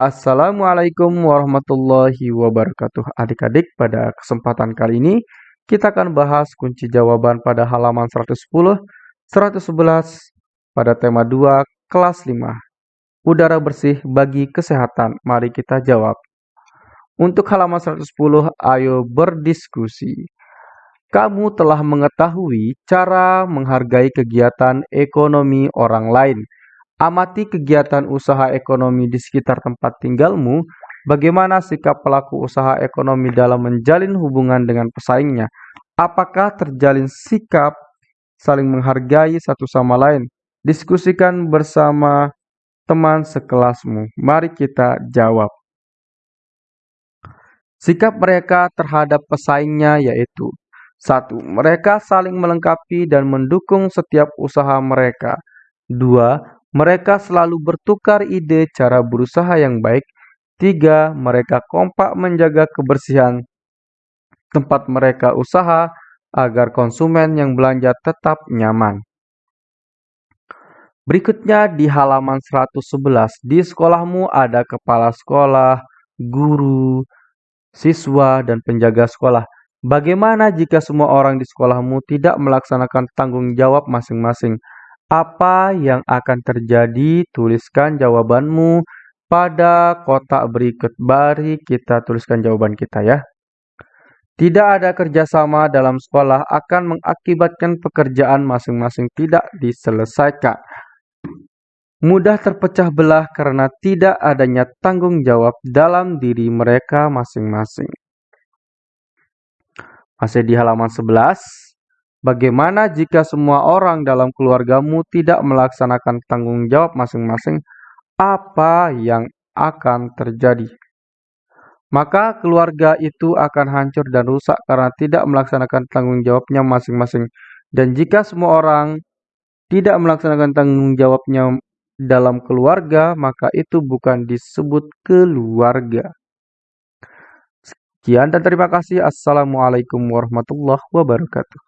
Assalamualaikum warahmatullahi wabarakatuh. Adik-adik, pada kesempatan kali ini kita akan bahas kunci jawaban pada halaman 110, 111 pada tema 2 kelas 5. Udara bersih bagi kesehatan. Mari kita jawab. Untuk halaman 110, ayo berdiskusi. Kamu telah mengetahui cara menghargai kegiatan ekonomi orang lain. Amati kegiatan usaha ekonomi di sekitar tempat tinggalmu. Bagaimana sikap pelaku usaha ekonomi dalam menjalin hubungan dengan pesaingnya? Apakah terjalin sikap saling menghargai satu sama lain? Diskusikan bersama teman sekelasmu. Mari kita jawab. Sikap mereka terhadap pesaingnya yaitu satu, Mereka saling melengkapi dan mendukung setiap usaha mereka. Dua, mereka selalu bertukar ide cara berusaha yang baik. Tiga, mereka kompak menjaga kebersihan tempat mereka usaha agar konsumen yang belanja tetap nyaman. Berikutnya di halaman 111, di sekolahmu ada kepala sekolah, guru, siswa, dan penjaga sekolah. Bagaimana jika semua orang di sekolahmu tidak melaksanakan tanggung jawab masing-masing? Apa yang akan terjadi? Tuliskan jawabanmu pada kotak berikut. Mari kita tuliskan jawaban kita ya. Tidak ada kerjasama dalam sekolah akan mengakibatkan pekerjaan masing-masing tidak diselesaikan. Mudah terpecah belah karena tidak adanya tanggung jawab dalam diri mereka masing-masing. Masih di halaman 11. Bagaimana jika semua orang dalam keluargamu tidak melaksanakan tanggung jawab masing-masing? Apa yang akan terjadi? Maka keluarga itu akan hancur dan rusak karena tidak melaksanakan tanggung jawabnya masing-masing. Dan jika semua orang tidak melaksanakan tanggung jawabnya dalam keluarga, maka itu bukan disebut keluarga. Sekian dan terima kasih. Assalamualaikum warahmatullahi wabarakatuh.